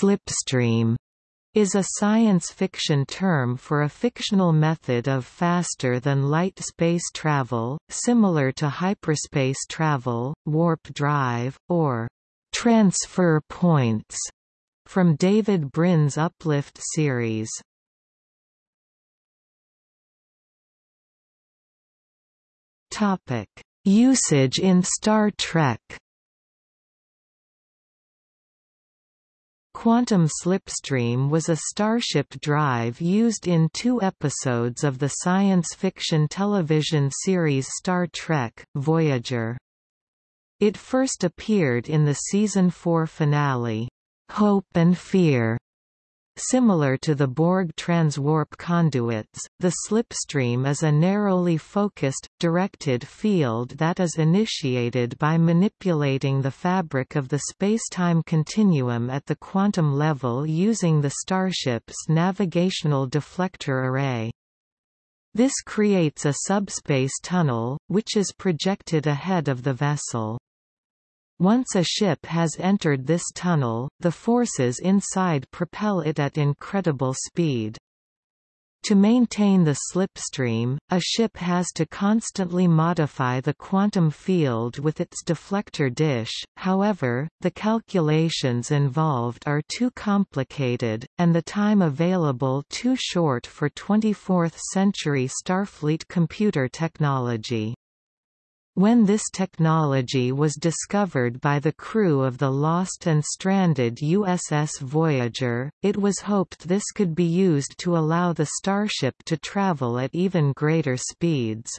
Slipstream is a science fiction term for a fictional method of faster-than-light space travel, similar to hyperspace travel, warp drive, or transfer points, from David Brin's Uplift series. Usage in Star Trek Quantum Slipstream was a Starship drive used in two episodes of the science fiction television series Star Trek, Voyager. It first appeared in the season 4 finale, Hope and Fear, Similar to the Borg transwarp conduits, the slipstream is a narrowly focused, directed field that is initiated by manipulating the fabric of the spacetime continuum at the quantum level using the starship's navigational deflector array. This creates a subspace tunnel, which is projected ahead of the vessel. Once a ship has entered this tunnel, the forces inside propel it at incredible speed. To maintain the slipstream, a ship has to constantly modify the quantum field with its deflector dish, however, the calculations involved are too complicated, and the time available too short for 24th-century Starfleet computer technology. When this technology was discovered by the crew of the lost and stranded USS Voyager, it was hoped this could be used to allow the starship to travel at even greater speeds.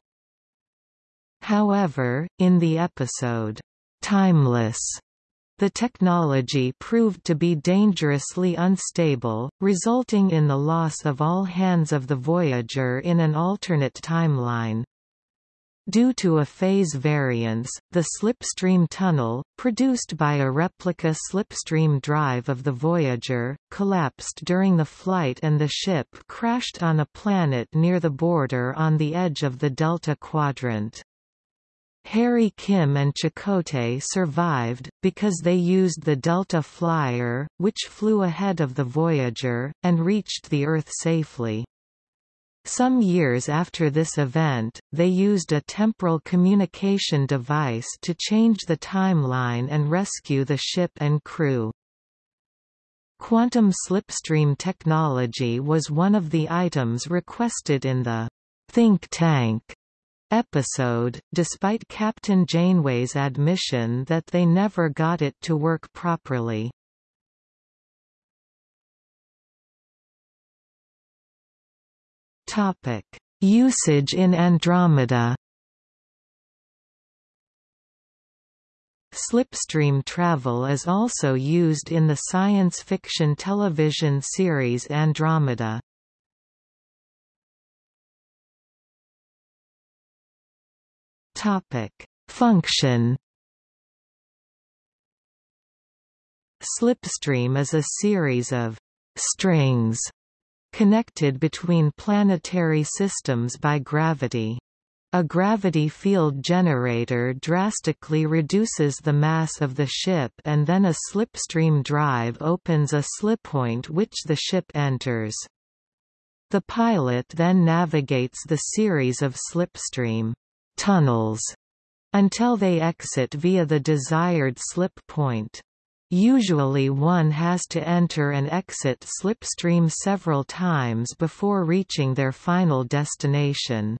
However, in the episode, Timeless, the technology proved to be dangerously unstable, resulting in the loss of all hands of the Voyager in an alternate timeline. Due to a phase variance, the slipstream tunnel, produced by a replica slipstream drive of the Voyager, collapsed during the flight and the ship crashed on a planet near the border on the edge of the Delta Quadrant. Harry Kim and Chakotay survived, because they used the Delta Flyer, which flew ahead of the Voyager, and reached the Earth safely. Some years after this event, they used a temporal communication device to change the timeline and rescue the ship and crew. Quantum slipstream technology was one of the items requested in the Think Tank episode, despite Captain Janeway's admission that they never got it to work properly. Topic: Usage in Andromeda. Slipstream travel is also used in the science fiction television series Andromeda. Topic: Function. Slipstream is a series of strings connected between planetary systems by gravity. A gravity field generator drastically reduces the mass of the ship and then a slipstream drive opens a slippoint which the ship enters. The pilot then navigates the series of slipstream tunnels until they exit via the desired slip point. Usually one has to enter and exit slipstream several times before reaching their final destination.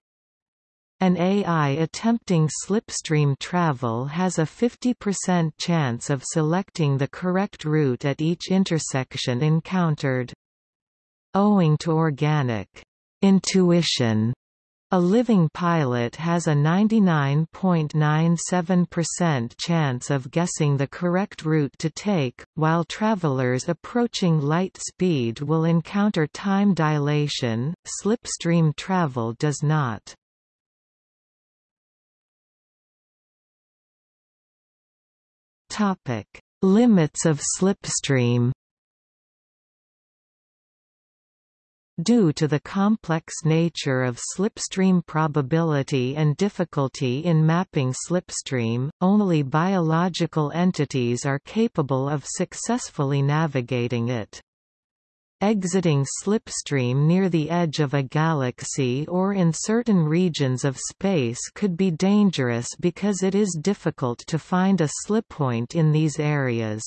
An AI attempting slipstream travel has a 50% chance of selecting the correct route at each intersection encountered. Owing to organic intuition a living pilot has a 99.97% chance of guessing the correct route to take, while travelers approaching light speed will encounter time dilation, slipstream travel does not. Limits of slipstream Due to the complex nature of slipstream probability and difficulty in mapping slipstream, only biological entities are capable of successfully navigating it. Exiting slipstream near the edge of a galaxy or in certain regions of space could be dangerous because it is difficult to find a slippoint in these areas.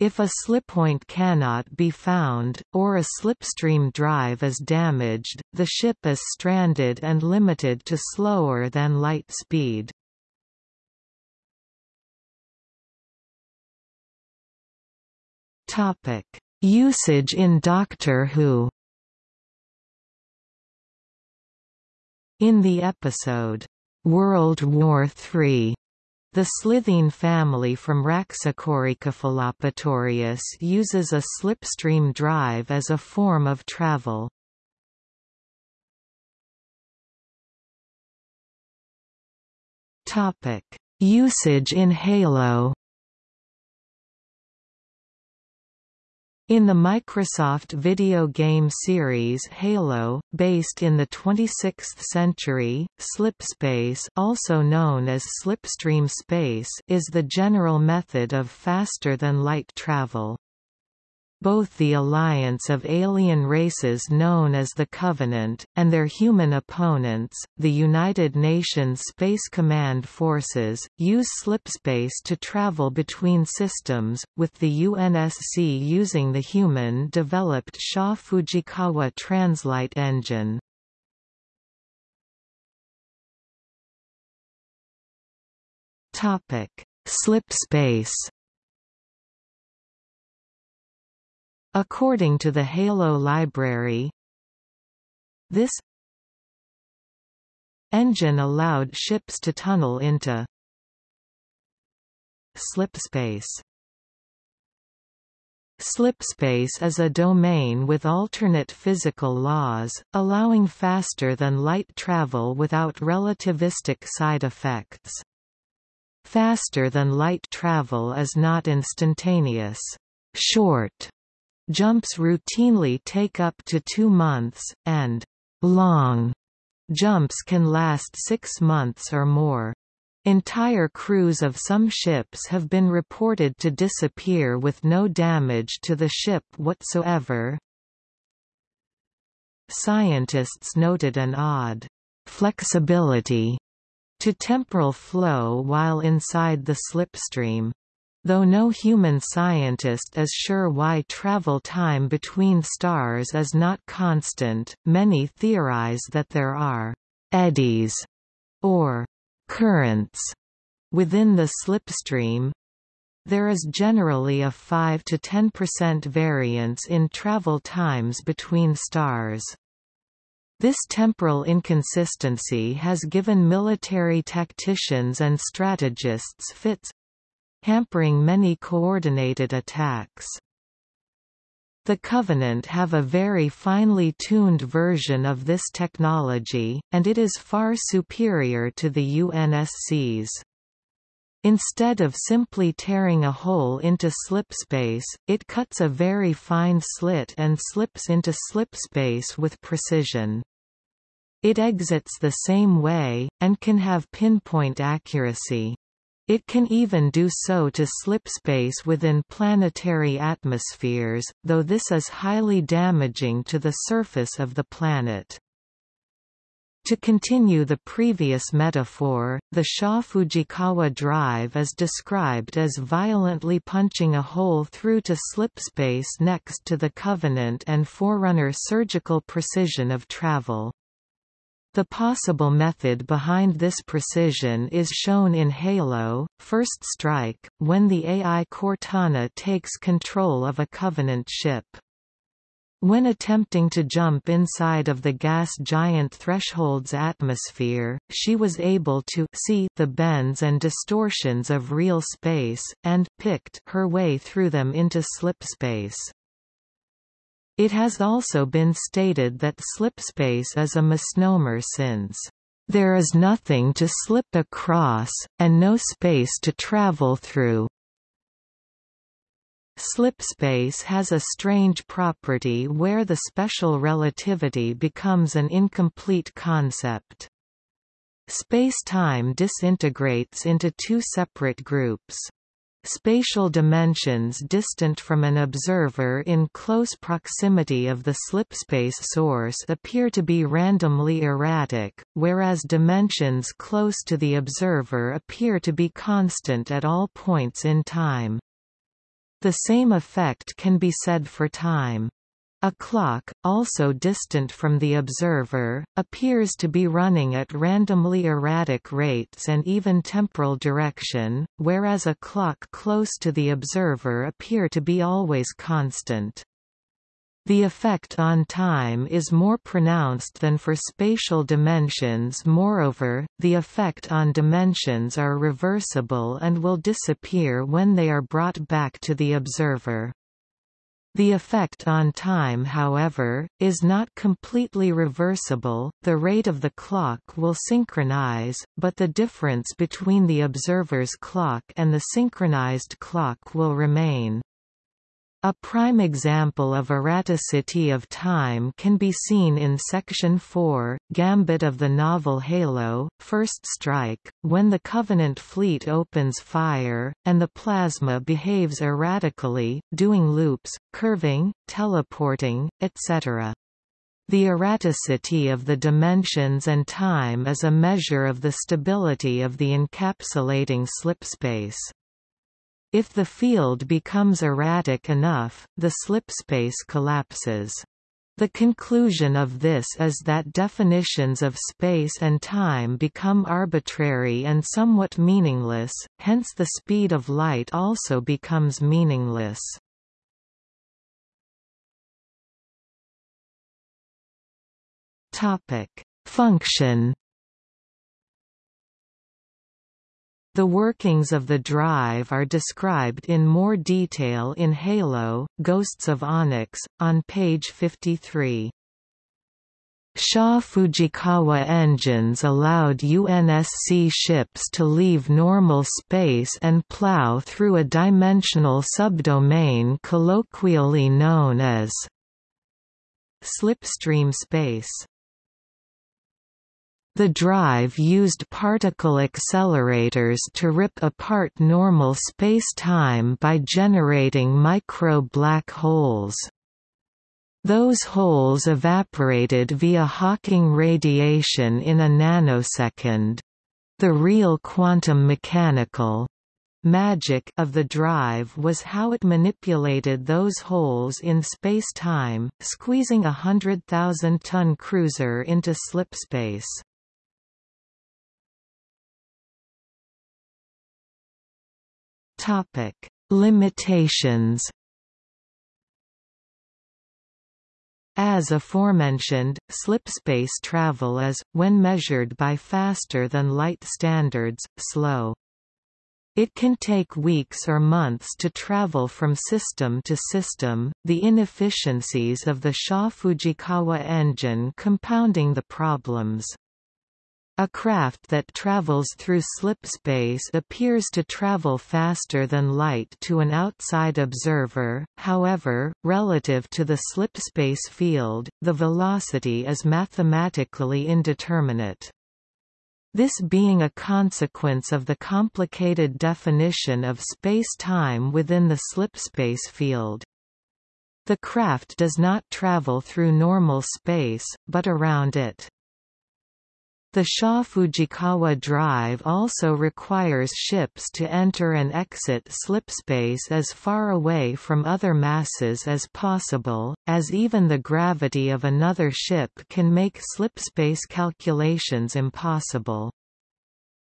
If a slippoint cannot be found, or a slipstream drive is damaged, the ship is stranded and limited to slower than light speed. Usage in Doctor Who In the episode, World War III, the slitheen family from Raxacoricofallapatorius uses a slipstream drive as a form of travel. Usage in Halo In the Microsoft video game series Halo, based in the 26th century, slipspace also known as slipstream space is the general method of faster-than-light travel. Both the alliance of alien races known as the Covenant, and their human opponents, the United Nations Space Command Forces, use slipspace to travel between systems, with the UNSC using the human-developed Shaw Fujikawa Translight engine. Slipspace According to the Halo library, this engine allowed ships to tunnel into slipspace. Slipspace is a domain with alternate physical laws, allowing faster-than-light travel without relativistic side effects. Faster-than-light travel is not instantaneous. Short Jumps routinely take up to two months, and long jumps can last six months or more. Entire crews of some ships have been reported to disappear with no damage to the ship whatsoever. Scientists noted an odd flexibility to temporal flow while inside the slipstream. Though no human scientist is sure why travel time between stars is not constant, many theorize that there are «eddies» or «currents» within the slipstream. There is generally a 5 to 10% variance in travel times between stars. This temporal inconsistency has given military tacticians and strategists fits, hampering many coordinated attacks. The Covenant have a very finely tuned version of this technology, and it is far superior to the UNSC's. Instead of simply tearing a hole into slipspace, it cuts a very fine slit and slips into slipspace with precision. It exits the same way, and can have pinpoint accuracy. It can even do so to slipspace within planetary atmospheres, though this is highly damaging to the surface of the planet. To continue the previous metaphor, the Shaw-Fujikawa drive is described as violently punching a hole through to slipspace next to the Covenant and Forerunner surgical precision of travel. The possible method behind this precision is shown in Halo, First Strike, when the AI Cortana takes control of a Covenant ship. When attempting to jump inside of the gas giant Threshold's atmosphere, she was able to see the bends and distortions of real space, and picked her way through them into slipspace. It has also been stated that slipspace is a misnomer since there is nothing to slip across, and no space to travel through. Slipspace has a strange property where the special relativity becomes an incomplete concept. Space-time disintegrates into two separate groups. Spatial dimensions distant from an observer in close proximity of the slipspace source appear to be randomly erratic, whereas dimensions close to the observer appear to be constant at all points in time. The same effect can be said for time. A clock, also distant from the observer, appears to be running at randomly erratic rates and even temporal direction, whereas a clock close to the observer appear to be always constant. The effect on time is more pronounced than for spatial dimensions moreover, the effect on dimensions are reversible and will disappear when they are brought back to the observer. The effect on time however, is not completely reversible, the rate of the clock will synchronize, but the difference between the observer's clock and the synchronized clock will remain. A prime example of erraticity of time can be seen in Section 4, Gambit of the novel Halo, First Strike, when the Covenant fleet opens fire, and the plasma behaves erratically, doing loops, curving, teleporting, etc. The erraticity of the dimensions and time is a measure of the stability of the encapsulating slipspace. If the field becomes erratic enough, the slipspace collapses. The conclusion of this is that definitions of space and time become arbitrary and somewhat meaningless, hence the speed of light also becomes meaningless. Function The workings of the drive are described in more detail in Halo, Ghosts of Onyx, on page 53. Shaw Fujikawa engines allowed UNSC ships to leave normal space and plow through a dimensional subdomain colloquially known as slipstream space. The drive used particle accelerators to rip apart normal space-time by generating micro-black holes. Those holes evaporated via Hawking radiation in a nanosecond. The real quantum mechanical magic of the drive was how it manipulated those holes in space-time, squeezing a hundred thousand ton cruiser into slipspace. Topic: Limitations. As aforementioned, slipspace travel is, when measured by faster-than-light standards, slow. It can take weeks or months to travel from system to system, the inefficiencies of the Shaw-Fujikawa engine compounding the problems. A craft that travels through slipspace appears to travel faster than light to an outside observer, however, relative to the slipspace field, the velocity is mathematically indeterminate. This being a consequence of the complicated definition of space-time within the slipspace field. The craft does not travel through normal space, but around it. The Shaw-Fujikawa drive also requires ships to enter and exit slipspace as far away from other masses as possible, as even the gravity of another ship can make slipspace calculations impossible.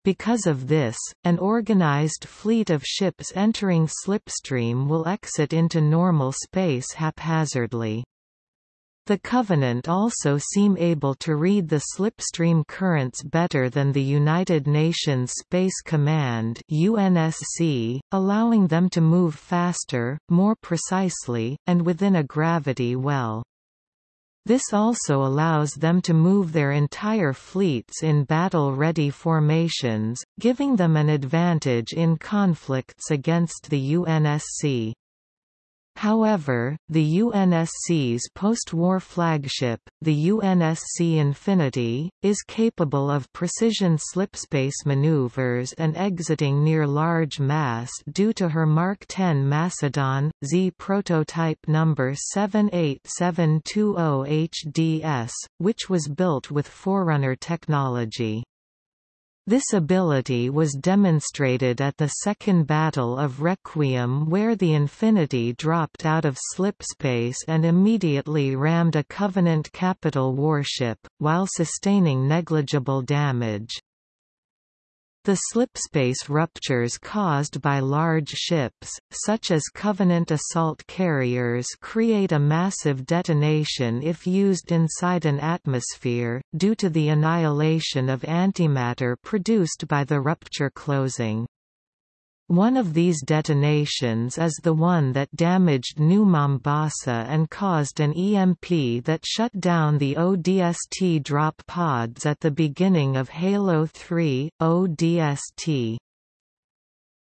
Because of this, an organized fleet of ships entering slipstream will exit into normal space haphazardly. The Covenant also seem able to read the slipstream currents better than the United Nations Space Command UNSC, allowing them to move faster, more precisely, and within a gravity well. This also allows them to move their entire fleets in battle-ready formations, giving them an advantage in conflicts against the UNSC. However, the UNSC's post-war flagship, the UNSC Infinity, is capable of precision slipspace maneuvers and exiting near large mass due to her Mark 10 Macedon, Z prototype number 78720 HDS, which was built with Forerunner technology. This ability was demonstrated at the Second Battle of Requiem where the Infinity dropped out of slipspace and immediately rammed a Covenant capital warship, while sustaining negligible damage. The slipspace ruptures caused by large ships, such as Covenant assault carriers create a massive detonation if used inside an atmosphere, due to the annihilation of antimatter produced by the rupture closing. One of these detonations is the one that damaged New Mombasa and caused an EMP that shut down the ODST drop pods at the beginning of Halo 3, ODST.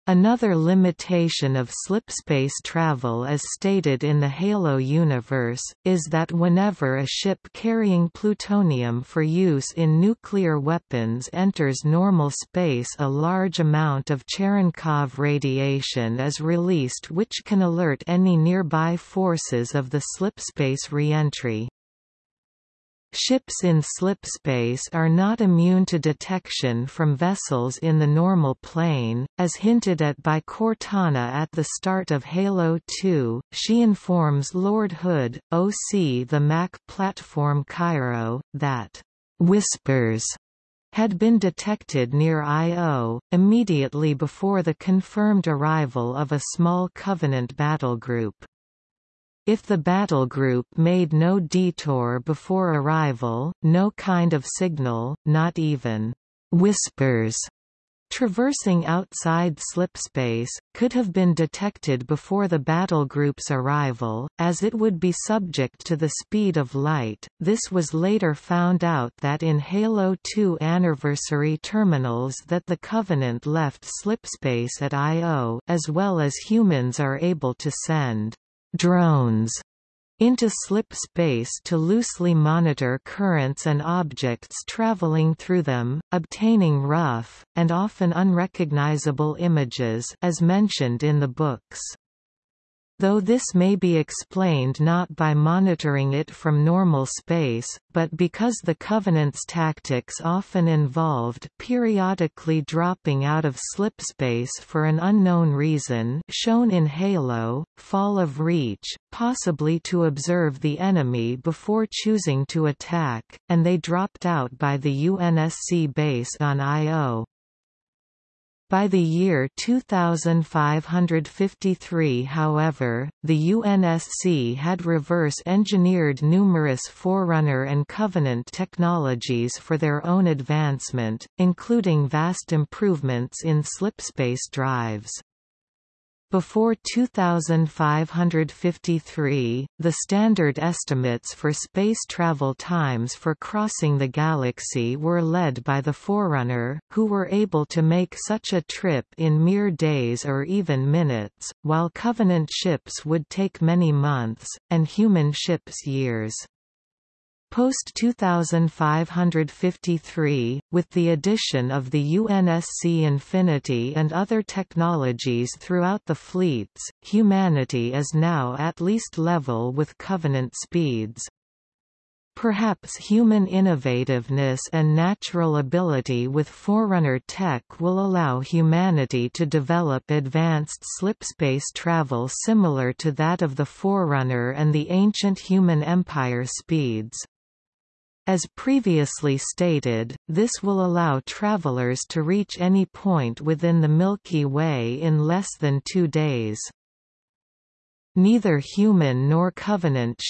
Another limitation of slipspace travel as stated in the Halo universe, is that whenever a ship carrying plutonium for use in nuclear weapons enters normal space a large amount of Cherenkov radiation is released which can alert any nearby forces of the slipspace reentry. Ships in slipspace are not immune to detection from vessels in the normal plane, as hinted at by Cortana at the start of Halo 2. She informs Lord Hood, OC the Mac platform Cairo, that whispers had been detected near Io, immediately before the confirmed arrival of a small Covenant battlegroup. If the battle group made no detour before arrival, no kind of signal, not even whispers traversing outside slipspace, could have been detected before the battle group's arrival, as it would be subject to the speed of light. This was later found out that in Halo 2 anniversary terminals that the Covenant left slipspace at Io as well as humans are able to send drones into slip space to loosely monitor currents and objects traveling through them, obtaining rough, and often unrecognizable images as mentioned in the books though this may be explained not by monitoring it from normal space, but because the Covenant's tactics often involved periodically dropping out of slipspace for an unknown reason shown in Halo, Fall of Reach, possibly to observe the enemy before choosing to attack, and they dropped out by the UNSC base on Io. By the year 2553 however, the UNSC had reverse-engineered numerous Forerunner and Covenant technologies for their own advancement, including vast improvements in slipspace drives. Before 2553, the standard estimates for space travel times for crossing the galaxy were led by the Forerunner, who were able to make such a trip in mere days or even minutes, while Covenant ships would take many months, and human ships years. Post-2553, with the addition of the UNSC Infinity and other technologies throughout the fleets, humanity is now at least level with Covenant speeds. Perhaps human innovativeness and natural ability with Forerunner tech will allow humanity to develop advanced slipspace travel similar to that of the Forerunner and the ancient human empire speeds. As previously stated, this will allow travelers to reach any point within the Milky Way in less than two days. Neither human nor Covenant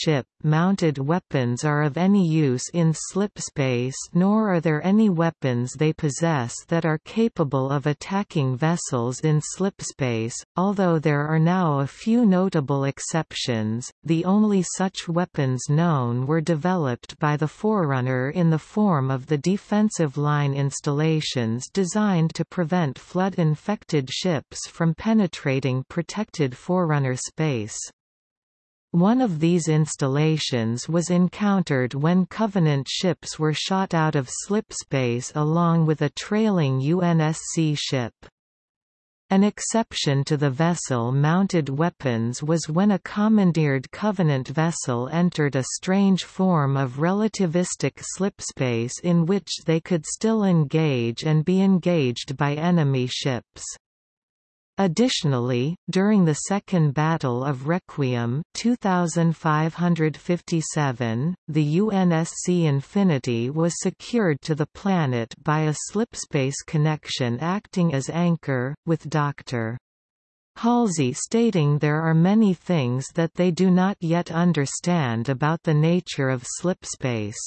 ship-mounted weapons are of any use in slipspace nor are there any weapons they possess that are capable of attacking vessels in slipspace, although there are now a few notable exceptions. The only such weapons known were developed by the Forerunner in the form of the defensive line installations designed to prevent flood-infected ships from penetrating protected Forerunner space. One of these installations was encountered when Covenant ships were shot out of slipspace along with a trailing UNSC ship. An exception to the vessel-mounted weapons was when a commandeered Covenant vessel entered a strange form of relativistic slipspace in which they could still engage and be engaged by enemy ships. Additionally, during the Second Battle of Requiem 2557, the UNSC Infinity was secured to the planet by a slipspace connection acting as anchor, with Dr. Halsey stating there are many things that they do not yet understand about the nature of slipspace.